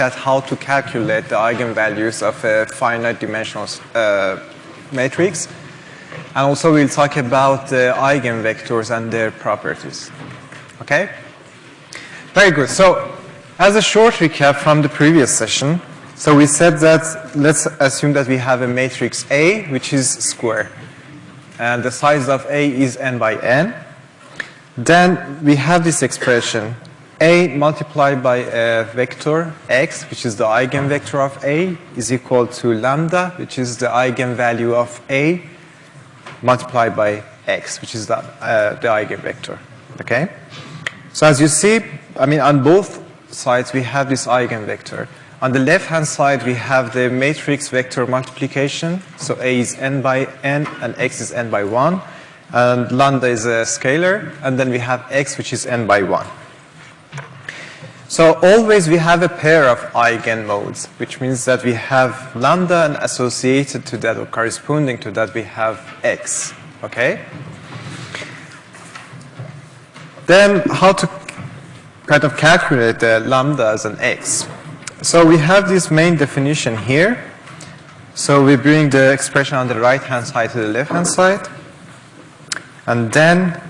at how to calculate the eigenvalues of a finite dimensional uh, matrix. And also we'll talk about the eigenvectors and their properties. Okay? Very good. So as a short recap from the previous session, so we said that let's assume that we have a matrix A which is square. And the size of A is n by n. Then we have this expression A multiplied by a vector x, which is the eigenvector of A, is equal to lambda, which is the eigenvalue of A, multiplied by x, which is the, uh, the eigenvector. Okay? So as you see, I mean, on both sides we have this eigenvector. On the left-hand side, we have the matrix vector multiplication. So A is n by n and x is n by 1 and lambda is a scalar, and then we have x, which is n by 1. So always we have a pair of eigenmodes, which means that we have lambda and associated to that or corresponding to that we have x, okay? Then how to kind of calculate the lambda as an x. So we have this main definition here. So we bring the expression on the right hand side to the left hand side. And then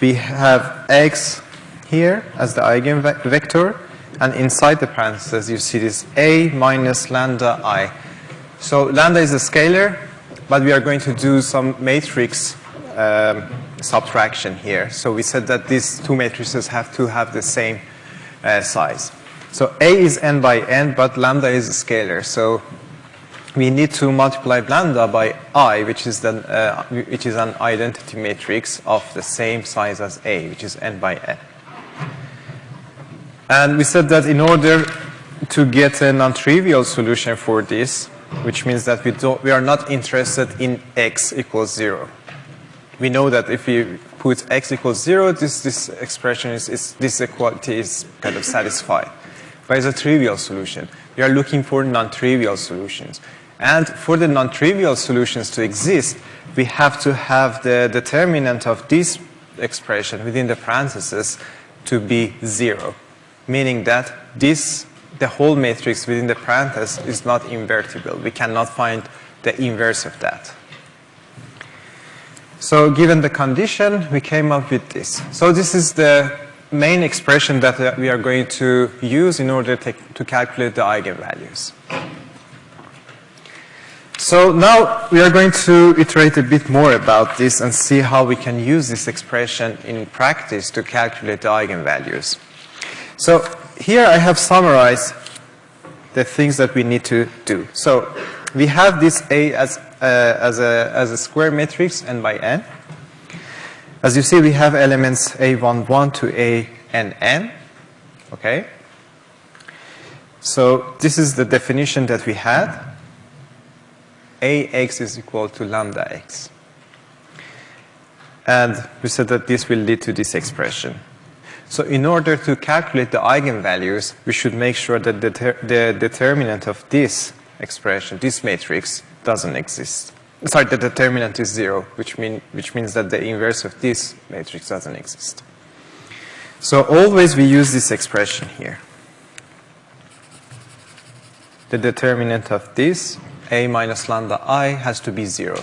we have x here as the eigenvector. And inside the parentheses, you see this a minus lambda i. So lambda is a scalar, but we are going to do some matrix um, subtraction here. So we said that these two matrices have to have the same uh, size. So a is n by n, but lambda is a scalar. So we need to multiply lambda by i, which is, the, uh, which is an identity matrix of the same size as a, which is n by n. And we said that in order to get a non-trivial solution for this, which means that we, don't, we are not interested in x equals 0. We know that if we put x equals 0, this, this expression is, is, this equality is kind of satisfied. But it's a trivial solution. We are looking for non-trivial solutions. And for the non-trivial solutions to exist, we have to have the determinant of this expression within the parentheses to be zero, meaning that this, the whole matrix within the parenthesis is not invertible. We cannot find the inverse of that. So given the condition, we came up with this. So this is the main expression that uh, we are going to use in order to, to calculate the eigenvalues. So now we are going to iterate a bit more about this and see how we can use this expression in practice to calculate the eigenvalues. So here I have summarized the things that we need to do. So we have this A as, uh, as, a, as a square matrix n by n. As you see, we have elements A11 to ANN. Okay? So this is the definition that we had. Ax is equal to lambda x. And we said that this will lead to this expression. So in order to calculate the eigenvalues, we should make sure that the, the determinant of this expression, this matrix, doesn't exist. Sorry, the determinant is zero, which, mean, which means that the inverse of this matrix doesn't exist. So always we use this expression here. The determinant of this a minus lambda i has to be 0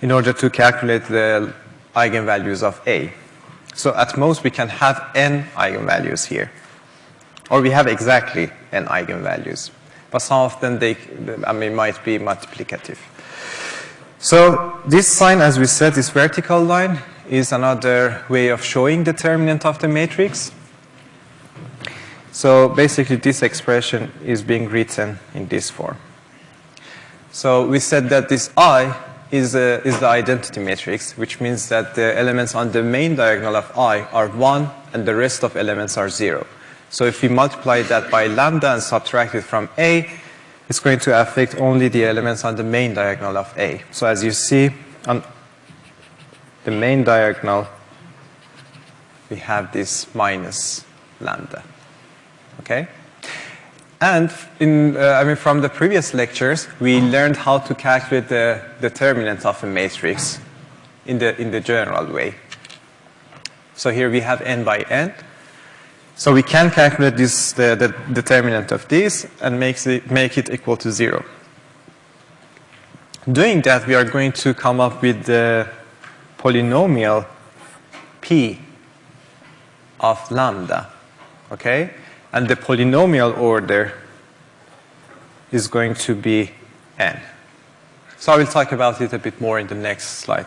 in order to calculate the eigenvalues of a. So at most we can have n eigenvalues here. Or we have exactly n eigenvalues. But some of them they I mean might be multiplicative. So this sign as we said this vertical line is another way of showing the determinant of the matrix. So basically this expression is being written in this form. So we said that this I is, a, is the identity matrix, which means that the elements on the main diagonal of I are 1 and the rest of elements are 0. So if we multiply that by lambda and subtract it from A, it's going to affect only the elements on the main diagonal of A. So as you see, on the main diagonal, we have this minus lambda. Okay? And in, uh, I mean, from the previous lectures, we learned how to calculate the determinant of a matrix in the, in the general way. So here we have n by n. So we can calculate this, the, the determinant of this and makes it, make it equal to zero. Doing that, we are going to come up with the polynomial p of lambda, okay? And the polynomial order is going to be n. So I will talk about it a bit more in the next slide.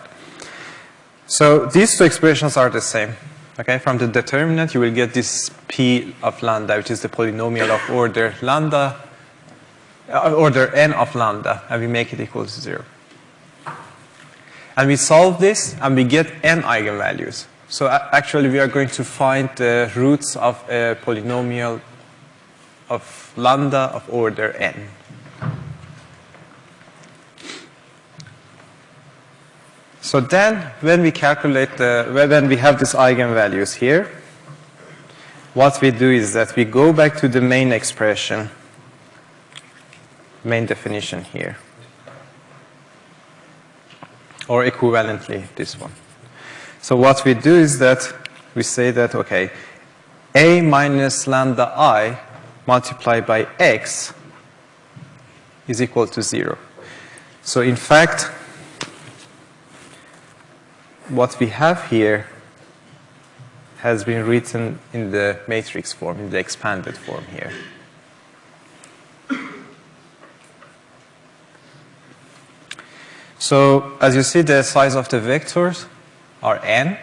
So these two expressions are the same. Okay, from the determinant, you will get this p of lambda, which is the polynomial of order lambda, uh, order n of lambda, and we make it equal to zero. And we solve this, and we get n eigenvalues. So actually, we are going to find the roots of a polynomial of lambda of order n. So then, when we calculate the, when we have these eigenvalues here, what we do is that we go back to the main expression, main definition here, or equivalently this one. So what we do is that we say that, okay, a minus lambda i multiplied by x is equal to 0. So in fact, what we have here has been written in the matrix form, in the expanded form here. So as you see, the size of the vectors are n,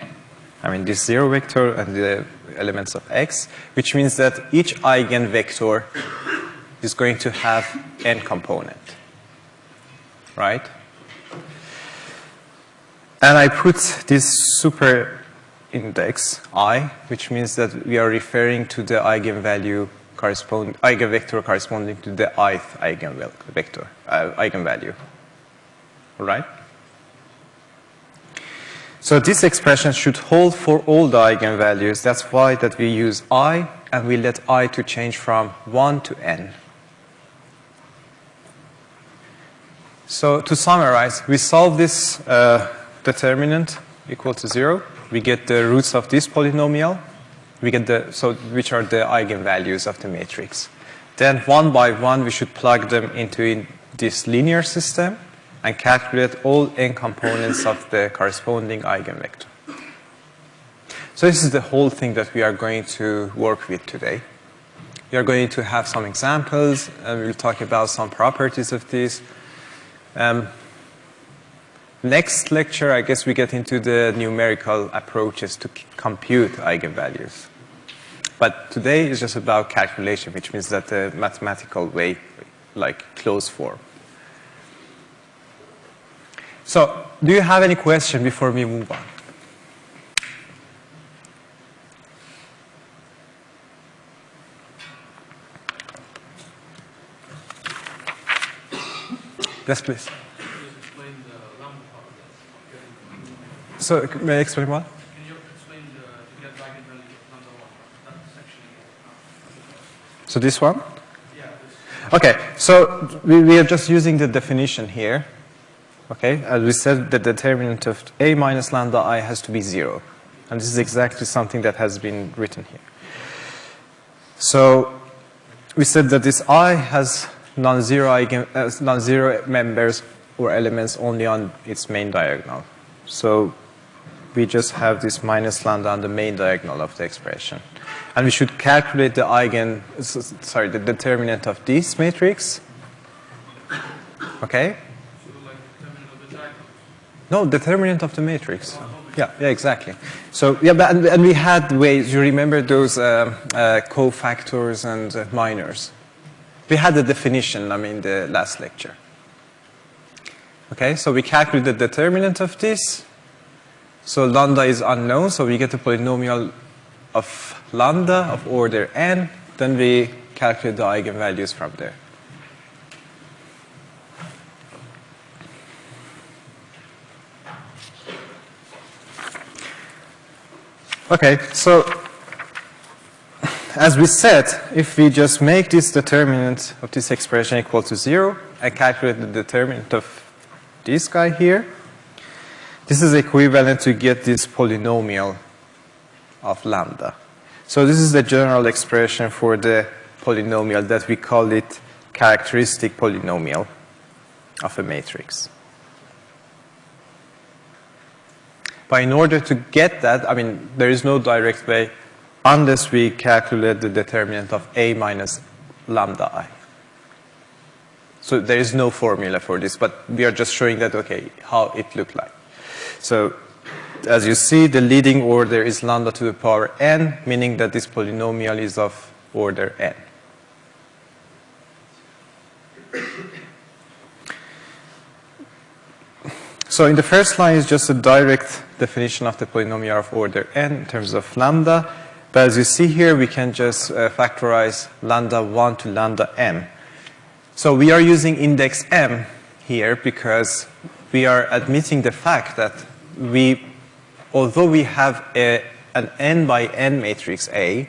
I mean this zero vector and the elements of x, which means that each eigenvector is going to have n component, right? And I put this super index i, which means that we are referring to the eigenvalue eigenvector corresponding to the ith eigenvector, uh, eigenvalue. All right? So this expression should hold for all the eigenvalues. That's why that we use i, and we let i to change from 1 to n. So to summarize, we solve this uh, determinant equal to 0. We get the roots of this polynomial. We get the, so which are the eigenvalues of the matrix. Then one by one, we should plug them into in this linear system and calculate all n components of the corresponding eigenvector. So this is the whole thing that we are going to work with today. We are going to have some examples, and we'll talk about some properties of this. Um, Next lecture, I guess we get into the numerical approaches to compute eigenvalues. But today is just about calculation, which means that the mathematical way, like closed form. So, do you have any question before we move on? Yes, please. So may I explain what? Can you explain the, to get eigenvalue of number one? That section. So this one? Yeah. This, Okay, so we, we are just using the definition here. Okay, as we said, the determinant of a minus lambda i has to be zero. And this is exactly something that has been written here. So we said that this i has non-zero uh, non-zero members or elements only on its main diagonal. So we just have this minus lambda on the main diagonal of the expression. And we should calculate the eigen, sorry, the determinant of this matrix. Okay? so like determinant of the diagonal. No, determinant of the matrix. Yeah, yeah, exactly. So, yeah, but, and, and we had ways, you remember those uh, uh, cofactors and uh, minors? We had the definition, I mean, the last lecture. Okay, so we calculate the determinant of this. So lambda is unknown, so we get a polynomial of lambda of order n. Then we calculate the eigenvalues from there. Okay, so as we said, if we just make this determinant of this expression equal to zero, I calculate the determinant of this guy here, this is equivalent to get this polynomial of lambda. So this is the general expression for the polynomial that we call it characteristic polynomial of a matrix. But in order to get that, I mean, there is no direct way unless we calculate the determinant of A minus lambda i. So there is no formula for this, but we are just showing that, okay, how it looked like. So as you see, the leading order is lambda to the power n, meaning that this polynomial is of order n. So in the first line is just a direct definition of the polynomial of order n in terms of lambda. But as you see here, we can just uh, factorize lambda 1 to lambda m. So we are using index m here because we are admitting the fact that we, although we have a, an n by n matrix A,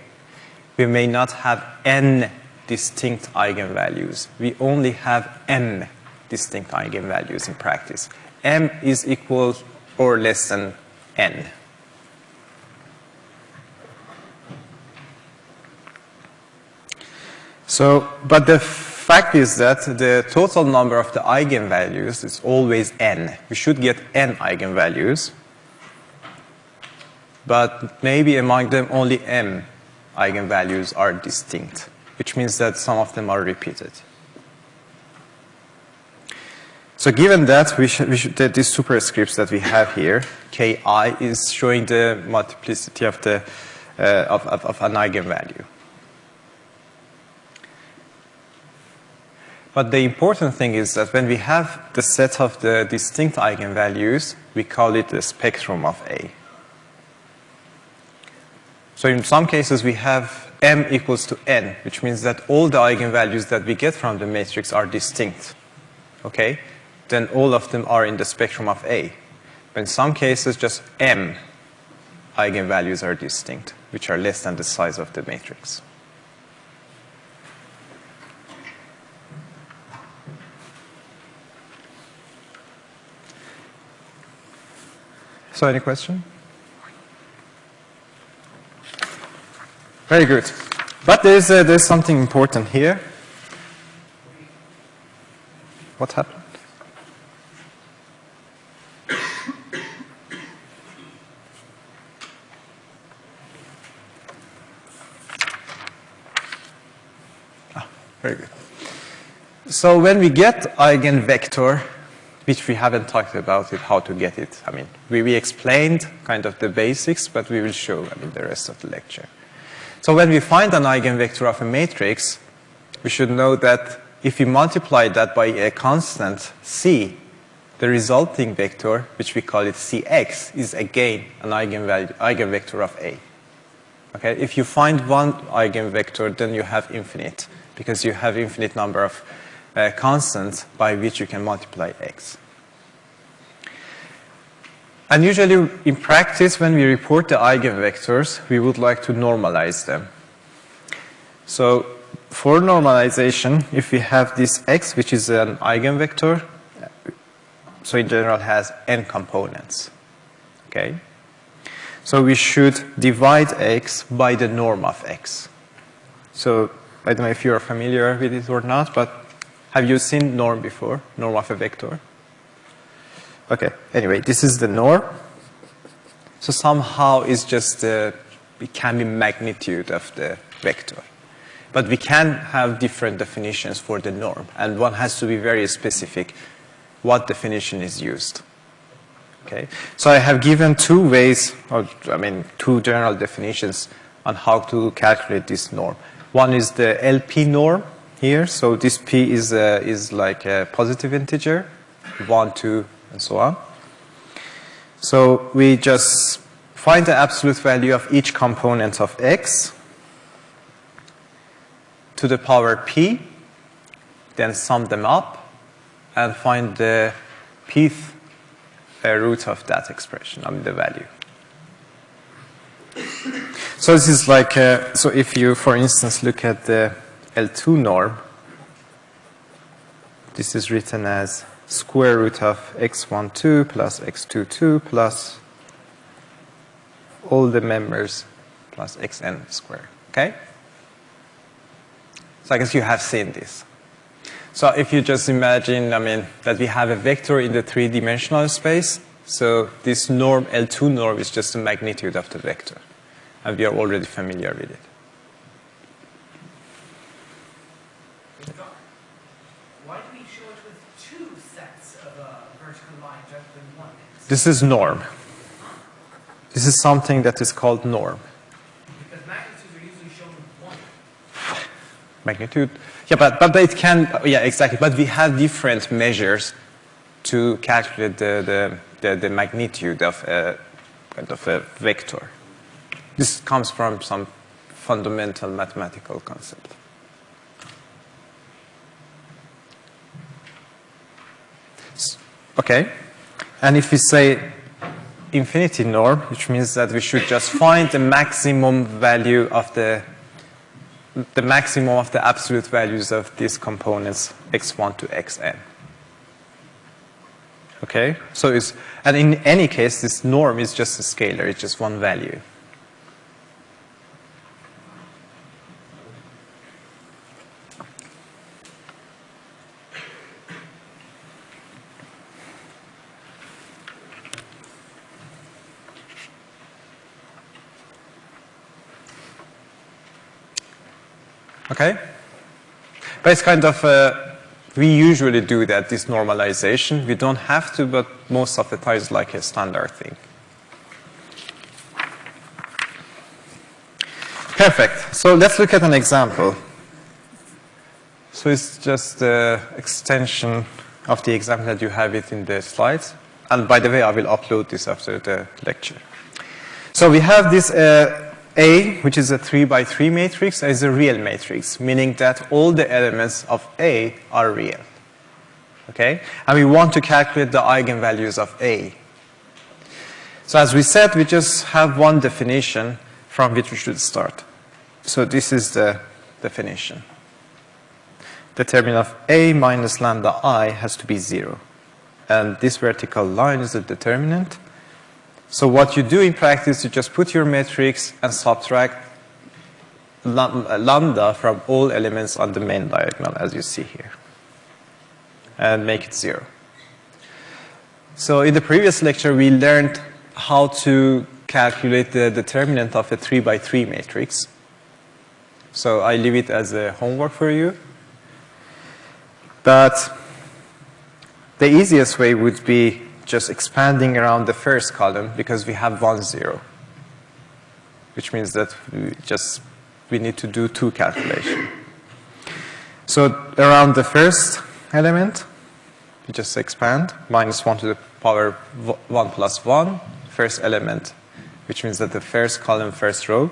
we may not have n distinct eigenvalues. We only have m distinct eigenvalues in practice. m is equal or less than n. So, but the fact is that the total number of the eigenvalues is always n. We should get n eigenvalues, but maybe among them only m eigenvalues are distinct, which means that some of them are repeated. So given that, we we that these superscripts that we have here, ki is showing the multiplicity of the uh, of, of, of an eigenvalue. But the important thing is that when we have the set of the distinct eigenvalues, we call it the spectrum of A. So in some cases, we have m equals to n, which means that all the eigenvalues that we get from the matrix are distinct. Okay? Then all of them are in the spectrum of A. But in some cases, just m eigenvalues are distinct, which are less than the size of the matrix. So any question? Very good. But there's, uh, there's something important here. What happened? So when we get eigenvector, which we haven't talked about it, how to get it. I mean, we, we explained kind of the basics, but we will show, I mean, the rest of the lecture. So when we find an eigenvector of a matrix, we should know that if we multiply that by a constant c, the resulting vector, which we call it cx, is again an eigenvalue, eigenvector of A. Okay? If you find one eigenvector, then you have infinite, because you have infinite number of constants by which you can multiply x. And usually in practice, when we report the eigenvectors, we would like to normalize them. So for normalization, if we have this x, which is an eigenvector, so in general has n components. Okay? So we should divide x by the norm of x. So I don't know if you're familiar with it or not, but have you seen norm before? Norm of a vector? Okay, anyway, this is the norm. So somehow it's just, uh, it can be magnitude of the vector. But we can have different definitions for the norm, and one has to be very specific what definition is used. Okay, so I have given two ways, or I mean, two general definitions on how to calculate this norm. One is the LP norm here, so this p is, uh, is like a positive integer, 1, 2, and so on. So we just find the absolute value of each component of x to the power p, then sum them up, and find the pth uh, root of that expression, I mean the value. So this is like, uh, so if you, for instance, look at the L2 norm, this is written as square root of x12 plus x22 plus all the members plus xn squared. Okay? So I guess you have seen this. So if you just imagine, I mean, that we have a vector in the three-dimensional space, so this norm, L2 norm, is just the magnitude of the vector. And we are already familiar with it. Why do we show it with two sets of uh, vertical lines rather than one? This is norm. This is something that is called norm. Because magnitudes are usually shown with one. Magnitude. Yeah, but, but it can, yeah, exactly. But we have different measures to calculate the, the, the, the magnitude of a, kind of a vector. This comes from some fundamental mathematical concept. Okay. And if we say infinity norm, which means that we should just find the maximum value of the the maximum of the absolute values of these components x1 to xn. Okay, so it's, and in any case, this norm is just a scalar, it's just one value. Okay? But it's kind of, uh, we usually do that, this normalization. We don't have to, but most of the time it's like a standard thing. Perfect. So let's look at an example. So it's just the extension of the example that you have it in the slides. And by the way, I will upload this after the lecture. So we have this uh, A, which is a 3 by 3 matrix, is a real matrix, meaning that all the elements of A are real. Okay? And we want to calculate the eigenvalues of A. So as we said, we just have one definition from which we should start. So this is the definition. Determinant of A minus lambda I has to be 0. And this vertical line is the determinant. So what you do in practice, you just put your matrix and subtract lambda from all elements on the main diagonal, as you see here, and make it zero. So in the previous lecture, we learned how to calculate the determinant of a 3 by 3 matrix. So I leave it as a homework for you. But the easiest way would be just expanding around the first column because we have one zero, which means that we just we need to do two calculations. So around the first element, we just expand minus 1 to the power 1 plus one, first element, which means that the first column, first row.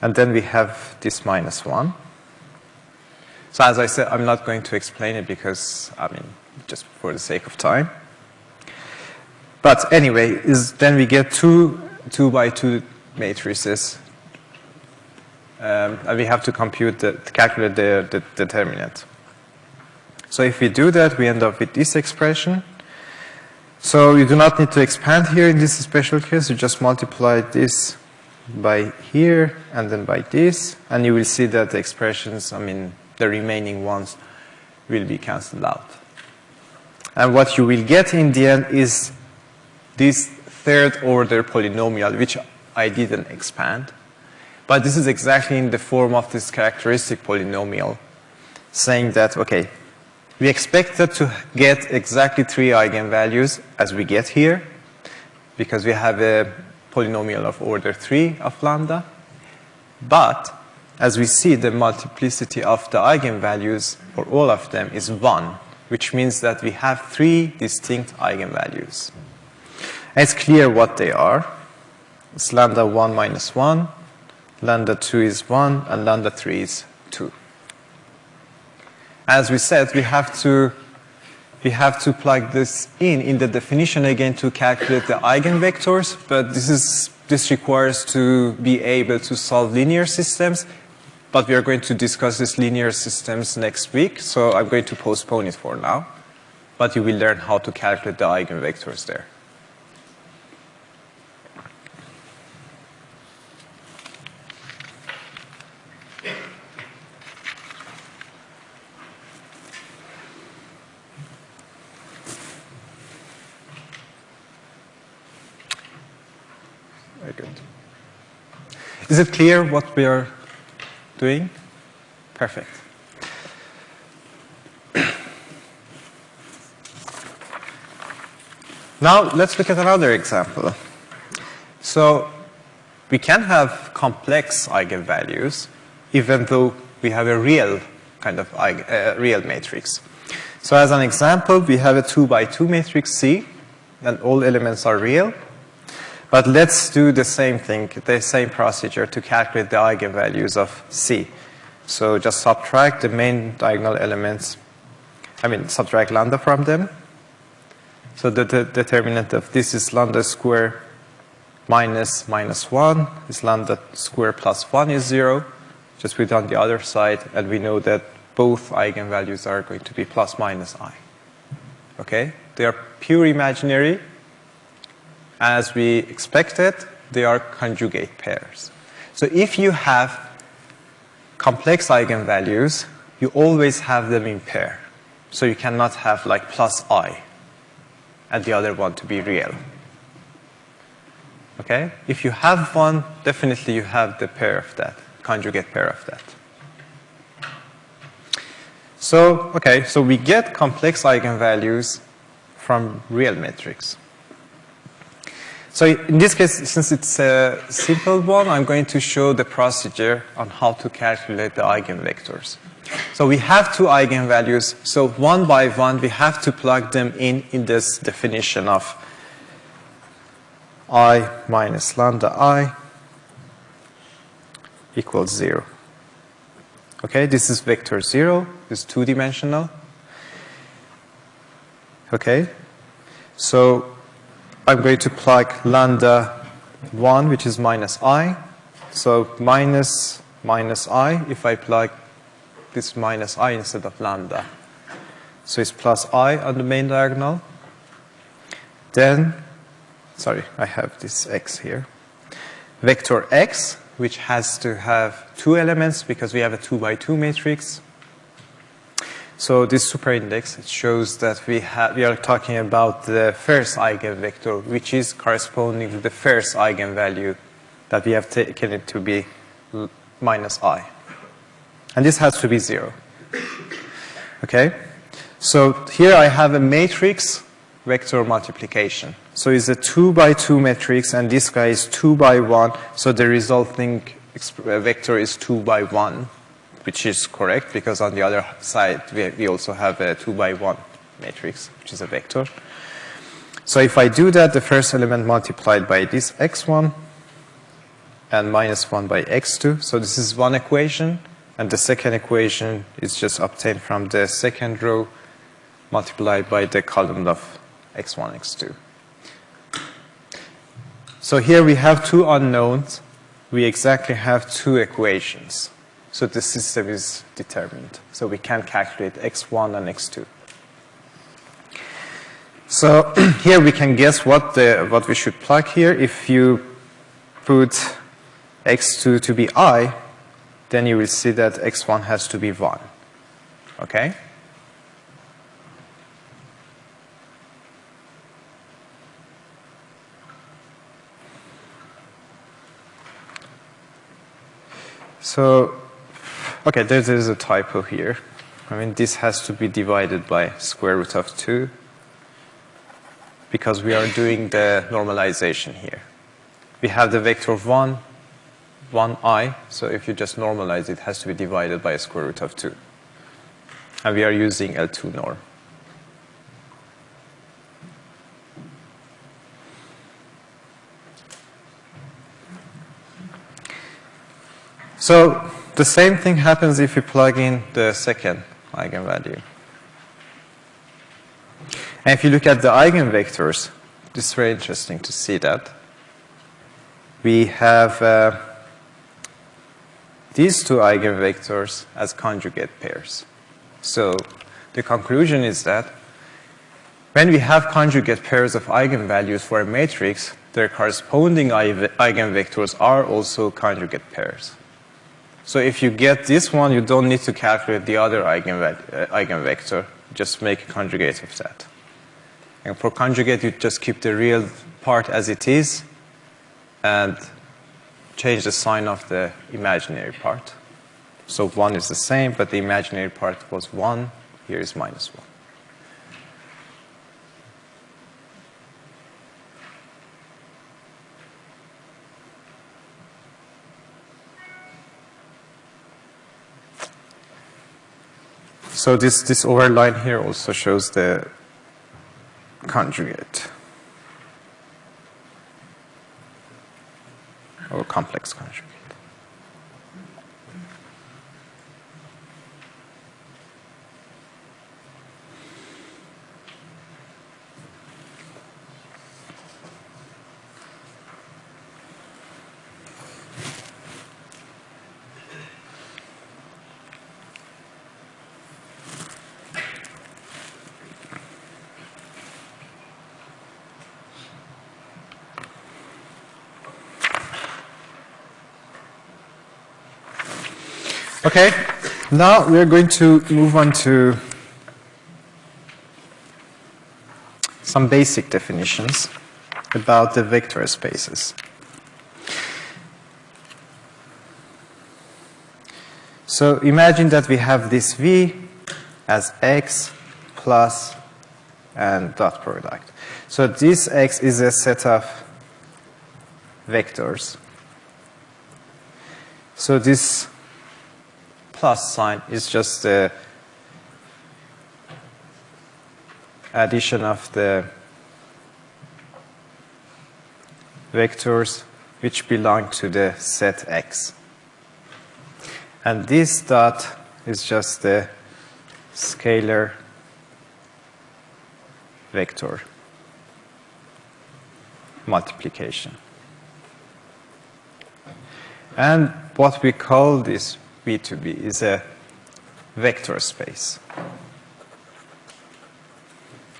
And then we have this minus 1. So as I said, I'm not going to explain it because, I mean, just for the sake of time. But anyway, is then we get two two by two matrices, um, and we have to compute the calculate the, the determinant. So if we do that, we end up with this expression. So you do not need to expand here in this special case. You just multiply this by here and then by this, and you will see that the expressions, I mean, the remaining ones will be cancelled out. And what you will get in the end is this third order polynomial, which I didn't expand. But this is exactly in the form of this characteristic polynomial, saying that, okay, we expected to get exactly three eigenvalues as we get here, because we have a polynomial of order 3 of lambda. But as we see, the multiplicity of the eigenvalues for all of them is 1, which means that we have three distinct eigenvalues. It's clear what they are. It's lambda 1 minus 1, lambda 2 is 1, and lambda 3 is 2. As we said, we have to we have to plug this in in the definition again to calculate the eigenvectors, but this is this requires to be able to solve linear systems, but we are going to discuss these linear systems next week, so I'm going to postpone it for now. But you will learn how to calculate the eigenvectors there. Is it clear what we are doing? Perfect. Now let's look at another example. So we can have complex eigenvalues even though we have a real kind of uh, real matrix. So as an example, we have a 2 by 2 matrix C and all elements are real. But let's do the same thing, the same procedure to calculate the eigenvalues of C. So just subtract the main diagonal elements, I mean subtract lambda from them so the, the determinant of this is lambda square minus minus 1 is lambda square plus 1 is 0. Just put it on the other side, and we know that both eigenvalues are going to be plus minus i. Okay? They are pure imaginary. As we expected, they are conjugate pairs. So if you have complex eigenvalues, you always have them in pair. So you cannot have like plus i and the other one to be real. Okay? If you have one, definitely you have the pair of that, conjugate pair of that. So, okay, so we get complex eigenvalues from real matrix. So in this case, since it's a simple one, I'm going to show the procedure on how to calculate the eigenvectors. So we have two eigenvalues. So one by one, we have to plug them in in this definition of i minus lambda i equals 0. Okay, this is vector 0. It's two-dimensional. Okay, so I'm going to plug lambda 1, which is minus i. So minus minus i, if I plug this minus i instead of lambda. So it's plus i on the main diagonal. Then, sorry, I have this x here. Vector x, which has to have two elements because we have a 2 by 2 matrix. So this superindex shows that we, have, we are talking about the first eigenvector, which is corresponding to the first eigenvalue that we have taken it to be minus i. And this has to be 0. Okay? So here I have a matrix vector multiplication. So it's a 2 by 2 matrix and this guy is 2 by 1. So the resulting vector is 2 by 1, which is correct because on the other side we, we also have a 2 by 1 matrix, which is a vector. So if I do that, the first element multiplied by this x1 and minus 1 by x2. So this is one equation. And the second equation is just obtained from the second row multiplied by the column of x1, x2. So here we have two unknowns. We exactly have two equations. So the system is determined. So we can calculate x1 and x2. So here we can guess what, the, what we should plug here. If you put x2 to be i, then you will see that x1 has to be 1. Okay? So, okay, there is a typo here. I mean, this has to be divided by square root of 2 because we are doing the normalization here. We have the vector of 1 1i, so if you just normalize it, has to be divided by a square root of 2. And we are using L2 norm. So the same thing happens if you plug in the second eigenvalue. And if you look at the eigenvectors, it's very interesting to see that. We have uh, these two eigenvectors as conjugate pairs. So the conclusion is that when we have conjugate pairs of eigenvalues for a matrix, their corresponding eigenvectors are also conjugate pairs. So if you get this one, you don't need to calculate the other eigenve uh, eigenvector. Just make a conjugate of that. And for conjugate, you just keep the real part as it is, and change the sign of the imaginary part. So 1 is the same, but the imaginary part was 1. Here is minus 1. So this, this overline here also shows the conjugate or complex conjugate. Okay, now we are going to move on to some basic definitions about the vector spaces. So imagine that we have this V as X plus and dot product. So this X is a set of vectors. So this plus sign is just the addition of the vectors which belong to the set X. And this dot is just the scalar vector multiplication. And what we call this V2B is a vector space.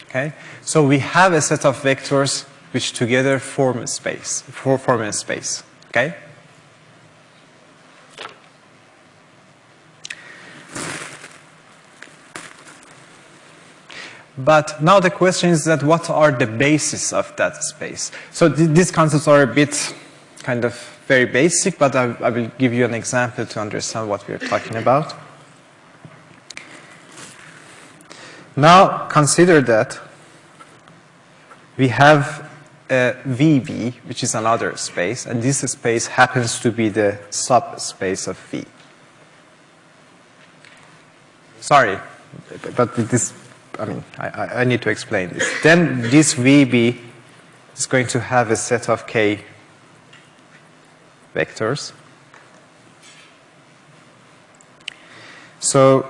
Okay? So we have a set of vectors which together form a space, form a space. Okay? But now the question is that what are the bases of that space? So th these concepts are a bit kind of very basic, but I, I will give you an example to understand what we are talking about. Now consider that we have a VB, which is another space, and this space happens to be the subspace of V. Sorry, but this, I mean, I, I need to explain this. Then this VB is going to have a set of K vectors. So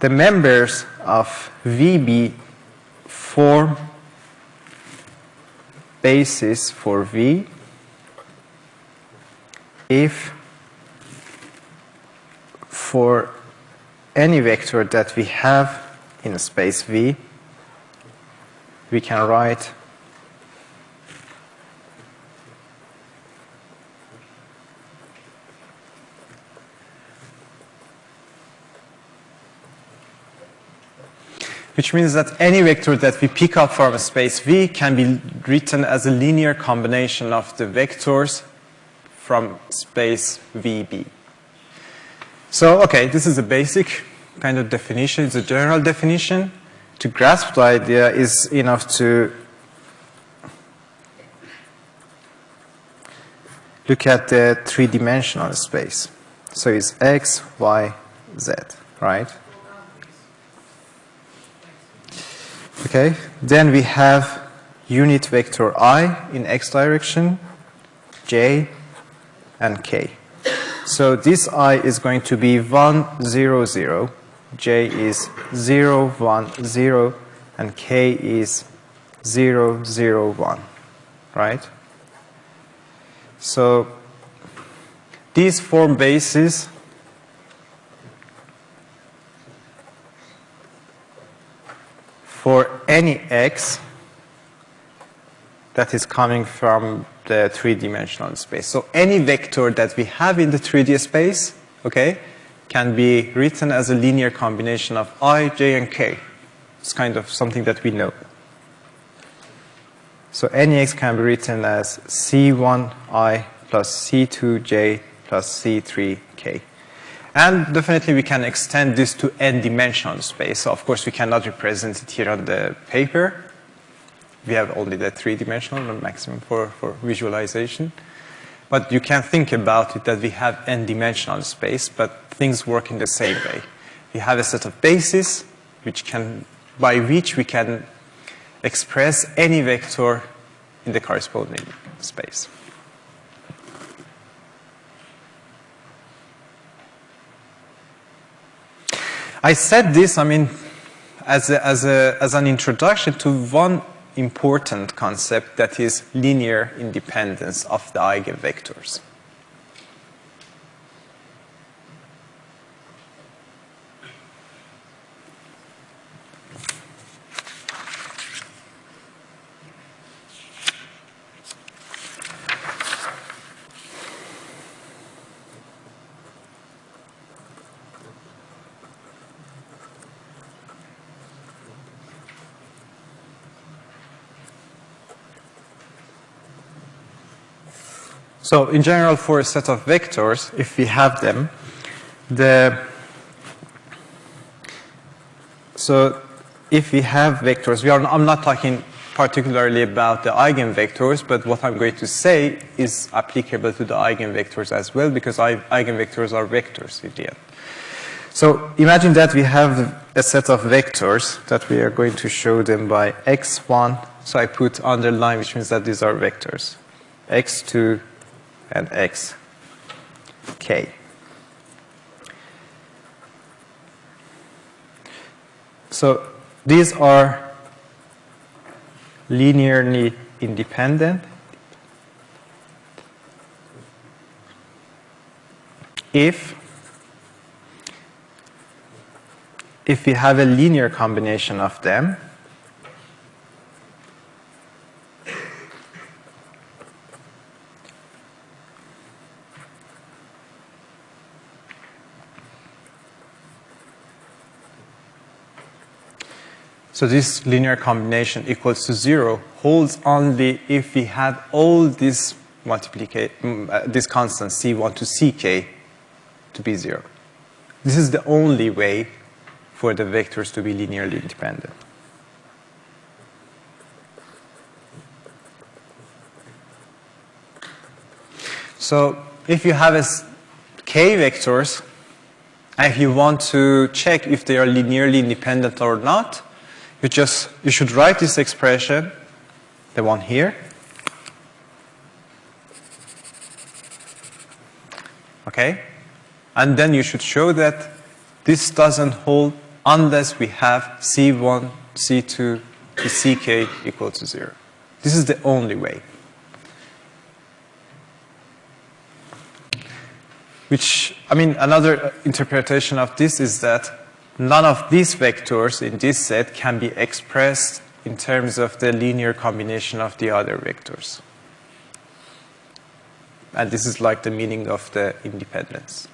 the members of VB form basis for V if for any vector that we have in space V, we can write which means that any vector that we pick up from a space V can be written as a linear combination of the vectors from space VB. So, okay, this is a basic kind of definition. It's a general definition. To grasp the idea is enough to look at the three-dimensional space. So it's X, Y, Z, right? Okay, then we have unit vector i in x direction, j, and k. So this i is going to be 1, 0, 0, j is 0, 1, 0, and k is 0, 0, 1, right? So these form bases for any x that is coming from the three-dimensional space. So any vector that we have in the 3D space, okay, can be written as a linear combination of i, j, and k. It's kind of something that we know. So any x can be written as C1i plus C2j plus C3k. And definitely we can extend this to n-dimensional space. So of course we cannot represent it here on the paper. We have only the three-dimensional, maximum for, for visualization. But you can think about it that we have n-dimensional space, but things work in the same way. We have a set of bases which can, by which we can express any vector in the corresponding space. I said this, I mean, as, a, as, a, as an introduction to one important concept that is linear independence of the eigenvectors. So in general, for a set of vectors, if we have them, the so if we have vectors, we are, I'm not talking particularly about the eigenvectors, but what I'm going to say is applicable to the eigenvectors as well, because eigenvectors are vectors in the end. So imagine that we have a set of vectors that we are going to show them by x1. So I put underline, which means that these are vectors. x2, and x k. So these are linearly independent if if we have a linear combination of them So this linear combination equals to zero holds only if we have all these multiplication, mm, uh, this constant C1 to Ck to be zero. This is the only way for the vectors to be linearly independent. So if you have a k vectors, and if you want to check if they are linearly independent or not, you just, you should write this expression, the one here. Okay? And then you should show that this doesn't hold unless we have C1, C2 to Ck equal to zero. This is the only way. Which, I mean, another interpretation of this is that none of these vectors in this set can be expressed in terms of the linear combination of the other vectors. And this is like the meaning of the independence.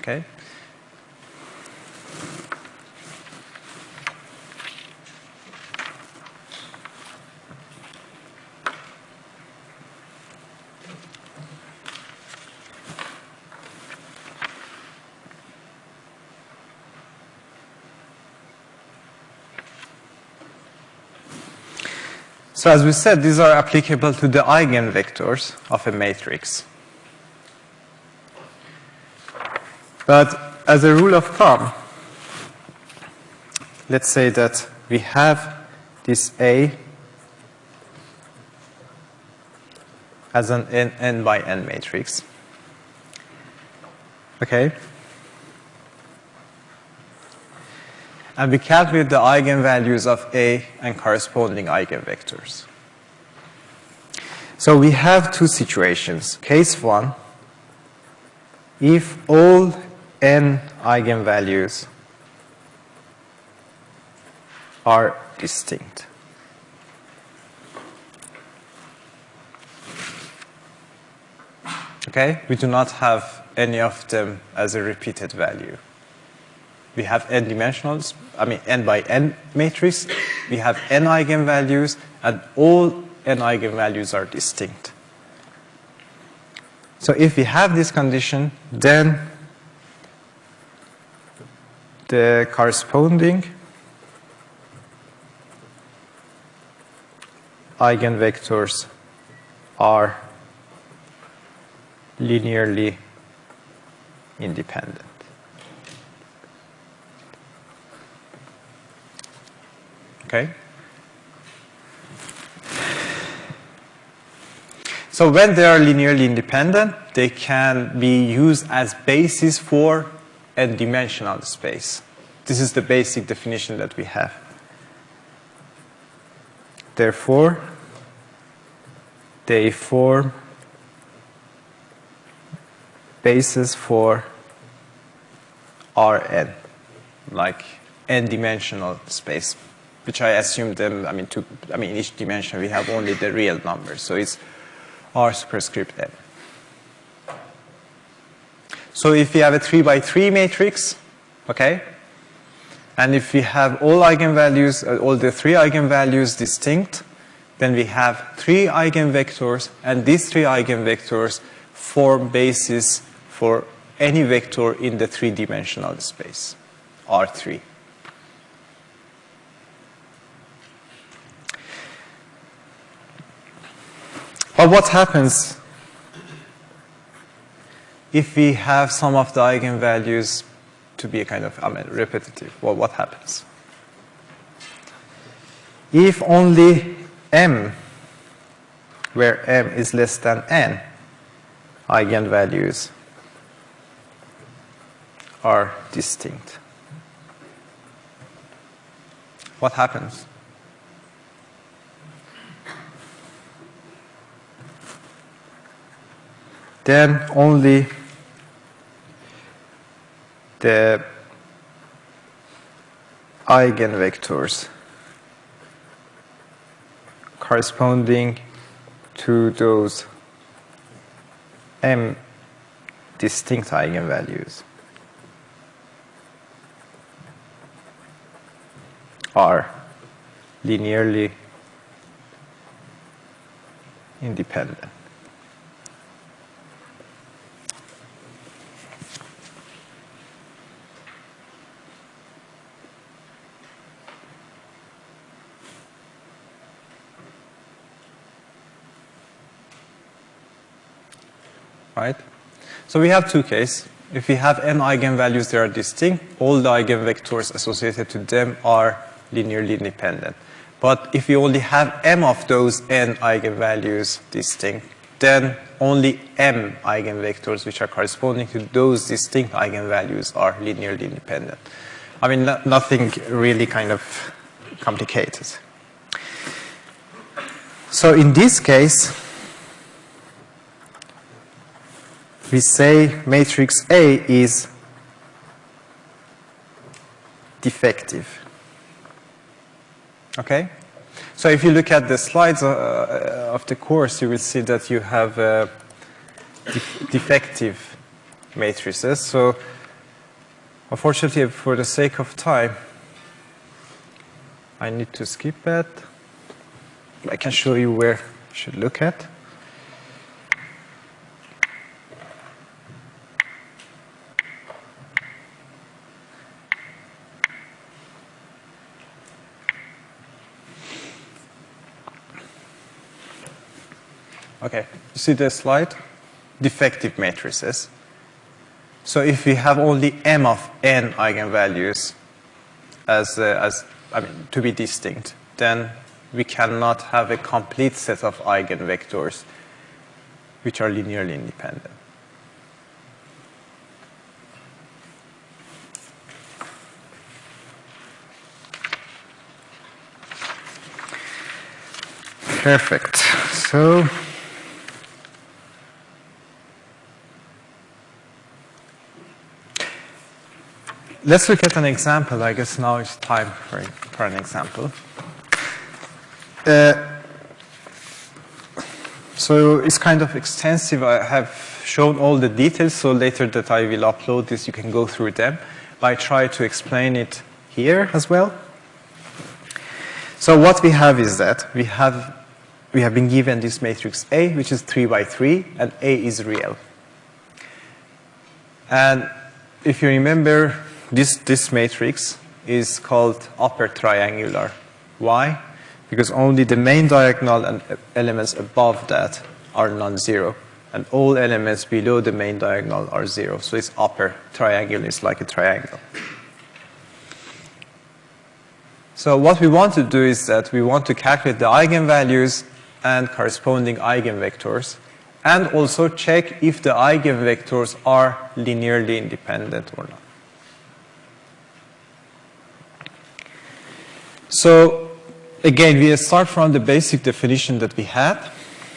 Okay? So as we said, these are applicable to the eigenvectors of a matrix. But as a rule of thumb, let's say that we have this A as an n, by n matrix. Okay? And we calculate the eigenvalues of A and corresponding eigenvectors. So we have two situations. Case one, if all n eigenvalues are distinct. Okay, we do not have any of them as a repeated value we have n dimensionals, I mean n by n matrix, we have n eigenvalues, and all n eigenvalues are distinct. So if we have this condition, then the corresponding eigenvectors are linearly independent. Okay? So when they are linearly independent, they can be used as basis for a dimensional space. This is the basic definition that we have. Therefore, they form basis for Rn, like n-dimensional space, which I assume them, I mean, to, I mean, in each dimension we have only the real numbers, so it's R superscript n. So if we have a 3 by 3 matrix, okay, and if we have all eigenvalues, uh, all the three eigenvalues distinct, then we have three eigenvectors, and these three eigenvectors form basis for any vector in the three-dimensional space, R3. But what happens if we have some of the eigenvalues to be a kind of I mean, repetitive? Well, what happens? If only m, where m is less than n, eigenvalues are distinct. What happens? Then only the eigenvectors corresponding to those m distinct eigenvalues are linearly independent. Right? So we have two cases. If we have n eigenvalues that are distinct, all the eigenvectors associated to them are linearly independent. But if we only have m of those n eigenvalues distinct, then only m eigenvectors which are corresponding to those distinct eigenvalues are linearly independent. I mean, no, nothing really kind of complicated. So in this case, we say matrix A is defective. Okay? So if you look at the slides uh, of the course, you will see that you have uh, def defective matrices. So unfortunately, for the sake of time, I need to skip that. I can show you where you should look at. Okay, you see the slide? Defective matrices. So if we have only m of n eigenvalues as, uh, as I mean, to be distinct, then we cannot have a complete set of eigenvectors which are linearly independent. Perfect. So let's look at an example. I guess now it's time for, for an example. Uh, so it's kind of extensive. I have shown all the details, so later that I will upload this, you can go through them. I try to explain it here as well. So what we have is that we have, we have been given this matrix A, which is 3 by 3, and A is real. And if you remember, this, this matrix is called upper triangular. Why? Because only the main diagonal and elements above that are non-zero. And all elements below the main diagonal are zero. So it's upper triangular. is like a triangle. So what we want to do is that we want to calculate the eigenvalues and corresponding eigenvectors and also check if the eigenvectors are linearly independent or not. So again, we start from the basic definition that we had.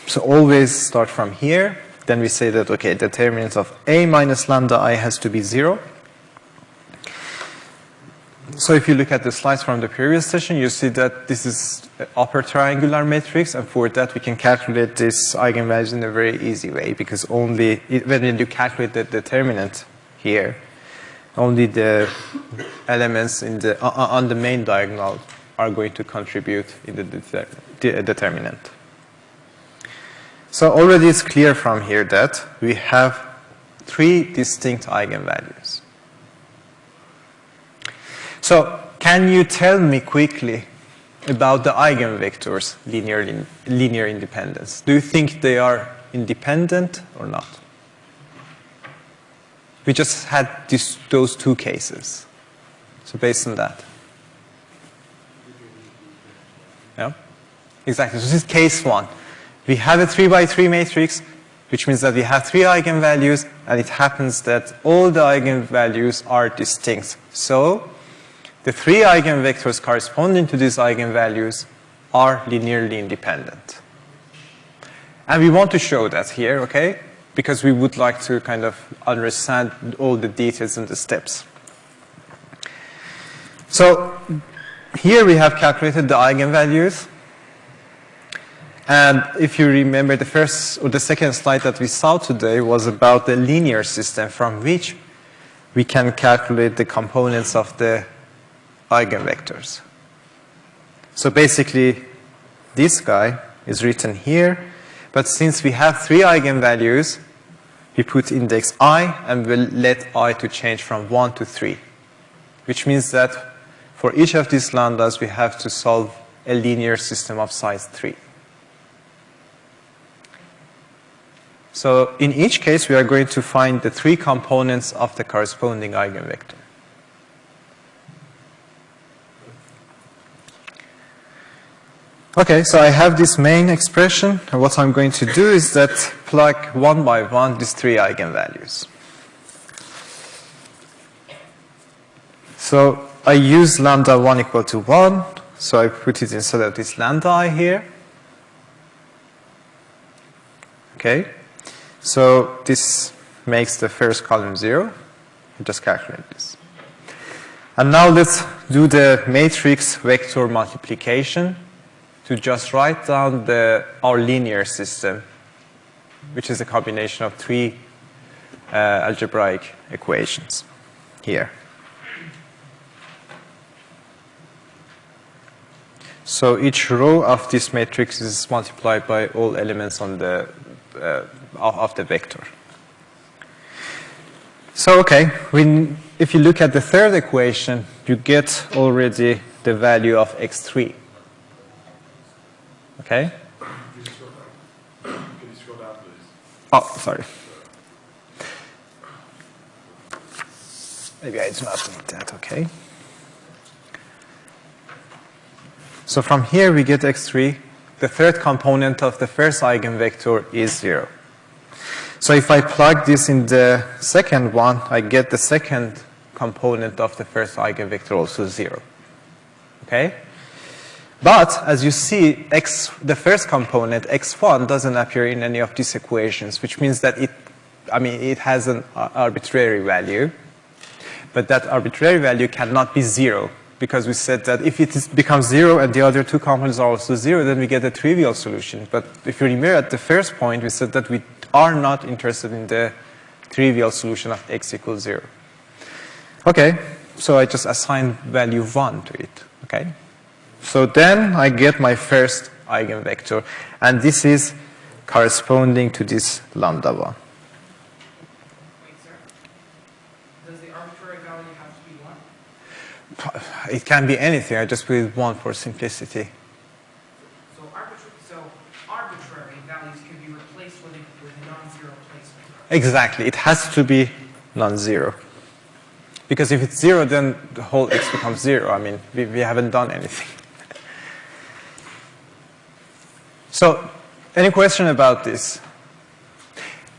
So always start from here. Then we say that, okay, the determinant of A minus lambda I has to be zero. So if you look at the slides from the previous session, you see that this is upper triangular matrix, and for that we can calculate this eigenvalues in a very easy way because only when you calculate the determinant here, only the elements in the on the main diagonal are going to contribute in the de determinant. So already it's clear from here that we have three distinct eigenvalues. So can you tell me quickly about the eigenvectors linear, linear independence? Do you think they are independent or not? We just had this, those two cases. So based on that. Exactly. So this is case one. We have a 3 by 3 matrix, which means that we have three eigenvalues, and it happens that all the eigenvalues are distinct. So the three eigenvectors corresponding to these eigenvalues are linearly independent. And we want to show that here, okay? Because we would like to kind of understand all the details and the steps. So here we have calculated the eigenvalues. And if you remember the first or the second slide that we saw today was about the linear system from which we can calculate the components of the eigenvectors. So basically, this guy is written here, but since we have three eigenvalues, we put index i and we'll let i to change from 1 to 3, which means that for each of these lambdas, we have to solve a linear system of size 3. So in each case, we are going to find the three components of the corresponding eigenvector. Okay, so I have this main expression, and what I'm going to do is that plug one by one these three eigenvalues. So I use lambda 1 equal to 1, so I put it instead of this lambda i here. Okay, so this makes the first column 0. I just calculate this. And now let's do the matrix vector multiplication to just write down the, our linear system, which is a combination of three uh, algebraic equations here. So each row of this matrix is multiplied by all elements on the, uh, of the vector. So, okay, when, if you look at the third equation, you get already the value of x3. Okay? Oh, sorry. Maybe I do not need that, okay? So from here we get x3. The third component of the first eigenvector is 0. So if I plug this in the second one, I get the second component of the first eigenvector also 0. Okay? But as you see, x, the first component, x1, doesn't appear in any of these equations, which means that it, I mean, it has an uh, arbitrary value. But that arbitrary value cannot be zero, because we said that if it is, becomes zero and the other two components are also zero, then we get a trivial solution. But if you remember at the first point, we said that we are not interested in the trivial solution of x equals zero. Okay, so I just assign value 1 to it, okay? So then I get my first eigenvector, and this is corresponding to this lambda 1. Wait, sir. Does the arbitrary value have to be one? It can be anything, I just put it 1 for simplicity. So arbitrary, so arbitrary values can be replaced with a, with a non-zero placement. Exactly, it has to be non-zero. Because if it's zero, then the whole x becomes zero. I mean, we, we haven't done anything. So, any question about this?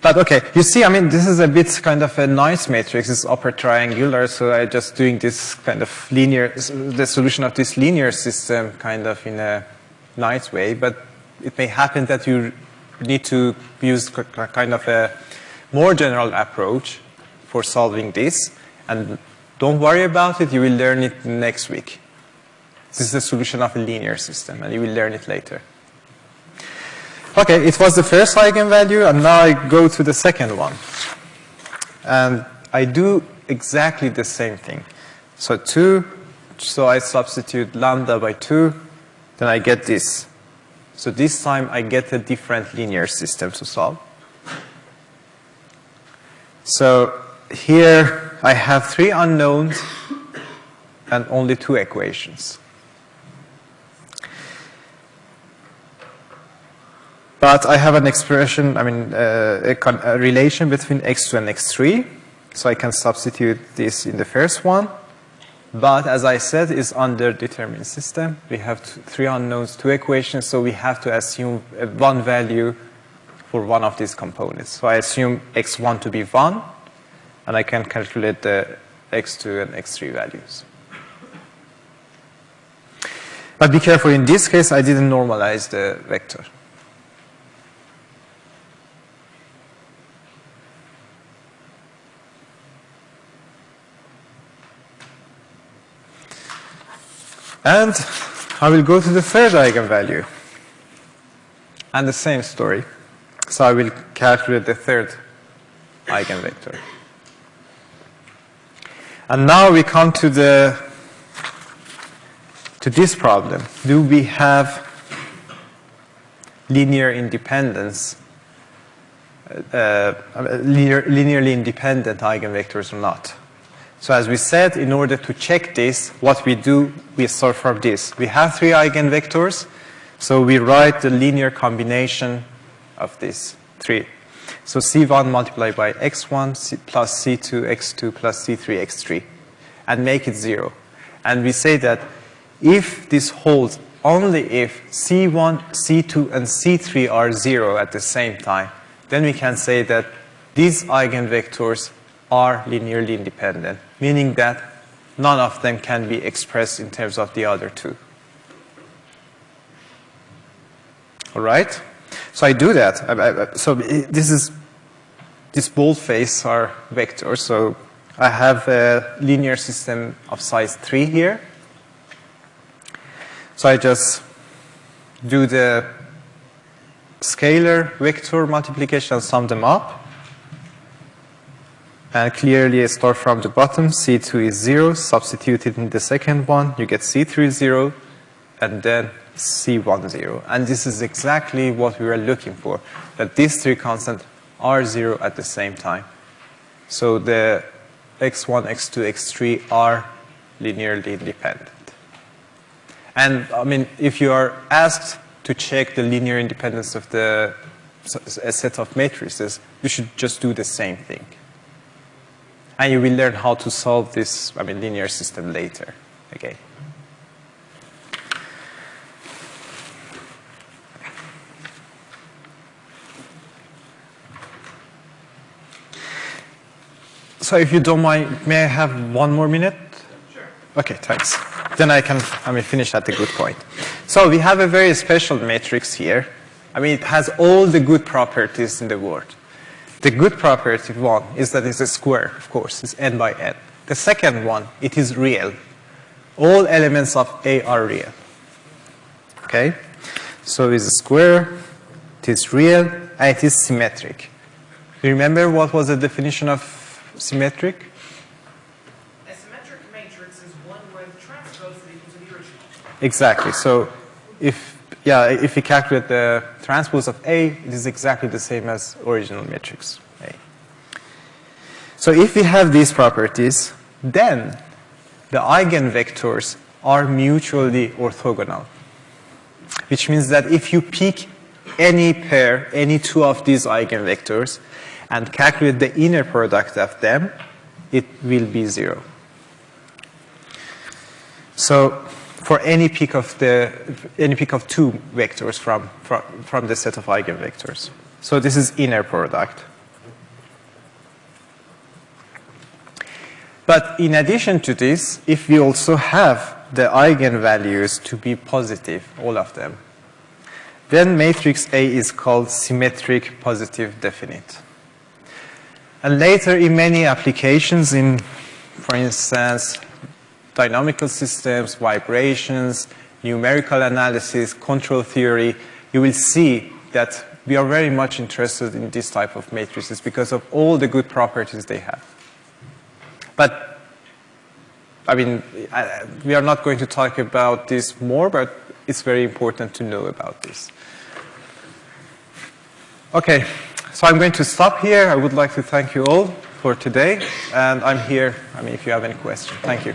But okay, you see, I mean, this is a bit kind of a nice matrix. It's upper triangular, so I'm just doing this kind of linear, the solution of this linear system kind of in a nice way. But it may happen that you need to use kind of a more general approach for solving this. And don't worry about it, you will learn it next week. This is the solution of a linear system, and you will learn it later. Okay, it was the first eigenvalue, and now I go to the second one. And I do exactly the same thing. So 2, so I substitute lambda by 2, then I get this. So this time I get a different linear system to solve. So here I have three unknowns and only two equations. But I have an expression, I mean, uh, a, a, relation between x2 and x3. So I can substitute this in the first one. But as I said, it's under determined system. We have three unknowns, two equations, so we have to assume one value for one of these components. So I assume x1 to be 1, and I can calculate the x2 and x3 values. But be careful, in this case, I didn't normalize the vector. And I will go to the third eigenvalue. And the same story. So I will calculate the third eigenvector. And now we come to the to this problem. Do we have linear independence, uh, uh, linear, linearly independent eigenvectors or not? So as we said, in order to check this, what we do, we start from this. We have three eigenvectors, so we write the linear combination of these three. So C1 multiplied by x1 C plus C2 x2 plus C3 x3 and make it zero. And we say that if this holds only if C1, C2, and C3 are zero at the same time, then we can say that these eigenvectors are linearly independent, meaning that none of them can be expressed in terms of the other two. All right? So I do that. So this is, this bold face are vectors. So I have a linear system of size 3 here. So I just do the scalar vector multiplication sum them up. And clearly I start from the bottom, C2 is 0, substitute it in the second one, you get C3 is 0, and then C1 0. And this is exactly what we were looking for, that these three constants are 0 at the same time. So the x1, x2, x3 are linearly independent. And I mean, if you are asked to check the linear independence of the a set of matrices, you should just do the same thing. And you will learn how to solve this, I mean, linear system later, okay? So if you don't mind, may I have one more minute? Sure. Okay, thanks. Then I can, I mean, finish at a good point. So we have a very special matrix here. I mean, it has all the good properties in the world. The good property one is that it's a square, of course, it's n by n. The second one, it is real. All elements of A are real. Okay? So it's a square, it is real, and it is symmetric. Remember what was the definition of symmetric? A symmetric matrix is one where the transpose is equal to the original. Exactly. So if yeah, if we calculate the transpose of A, it is exactly the same as original matrix A. So if we have these properties, then the eigenvectors are mutually orthogonal, which means that if you pick any pair, any two of these eigenvectors, and calculate the inner product of them, it will be zero. So for any peak of the any peak of two vectors from, from, from the set of eigenvectors. So this is inner product. But in addition to this, if we also have the eigenvalues to be positive, all of them, then matrix A is called symmetric positive definite. And later in many applications in, for instance, dynamical systems, vibrations, numerical analysis, control theory, you will see that we are very much interested in this type of matrices because of all the good properties they have. But, I mean, I, we are not going to talk about this more, but it's very important to know about this. Okay, so I'm going to stop here. I would like to thank you all for today. And I'm here, I mean, if you have any questions. Thank you.